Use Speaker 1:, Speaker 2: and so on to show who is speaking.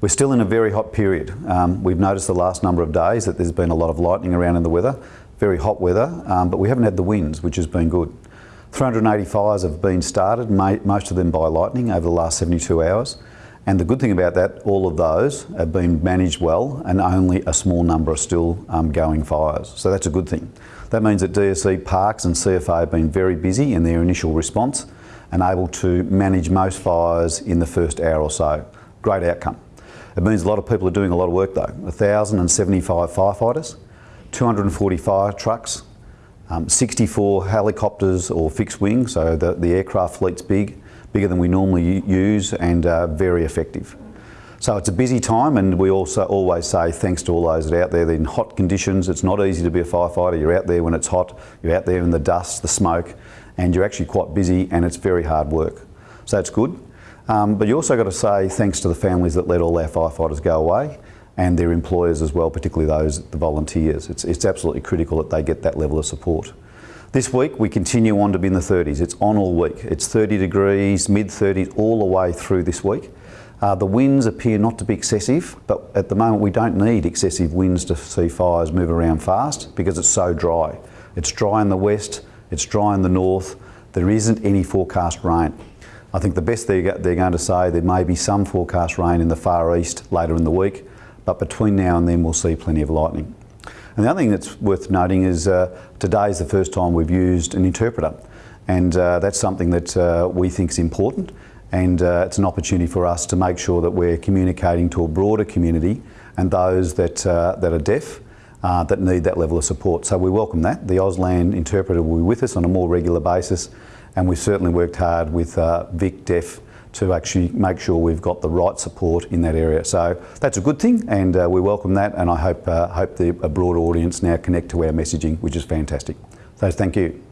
Speaker 1: We're still in a very hot period. Um, we've noticed the last number of days that there's been a lot of lightning around in the weather, very hot weather, um, but we haven't had the winds, which has been good. 380 fires have been started, most of them by lightning over the last 72 hours. And the good thing about that, all of those have been managed well and only a small number are still um, going fires. So that's a good thing. That means that DSE, Parks and CFA have been very busy in their initial response and able to manage most fires in the first hour or so. Great outcome. It means a lot of people are doing a lot of work though. 1,075 firefighters, 240 fire trucks, um, 64 helicopters or fixed wing, so the, the aircraft fleet's big, bigger than we normally use and uh, very effective. So it's a busy time and we also always say thanks to all those that are out there in hot conditions. It's not easy to be a firefighter. You're out there when it's hot, you're out there in the dust, the smoke, and you're actually quite busy and it's very hard work. So it's good. Um, but you also got to say thanks to the families that let all our firefighters go away and their employers as well, particularly those, the volunteers. It's, it's absolutely critical that they get that level of support. This week we continue on to be in the 30s. It's on all week. It's 30 degrees, mid 30s all the way through this week. Uh, the winds appear not to be excessive, but at the moment we don't need excessive winds to see fires move around fast because it's so dry. It's dry in the west, it's dry in the north, there isn't any forecast rain. I think the best they're, going to say there may be some forecast rain in the far east later in the week, but between now and then we'll see plenty of lightning. And the other thing that's worth noting is uh, today is the first time we've used an interpreter and uh, that's something that uh, we think is important and uh, it's an opportunity for us to make sure that we're communicating to a broader community and those that, uh, that are deaf uh, that need that level of support. So we welcome that. The Auslan interpreter will be with us on a more regular basis and we've certainly worked hard with Vic Deaf to actually make sure we've got the right support in that area. So that's a good thing and uh, we welcome that and I hope, uh, hope the, a broader audience now connect to our messaging, which is fantastic. So thank you.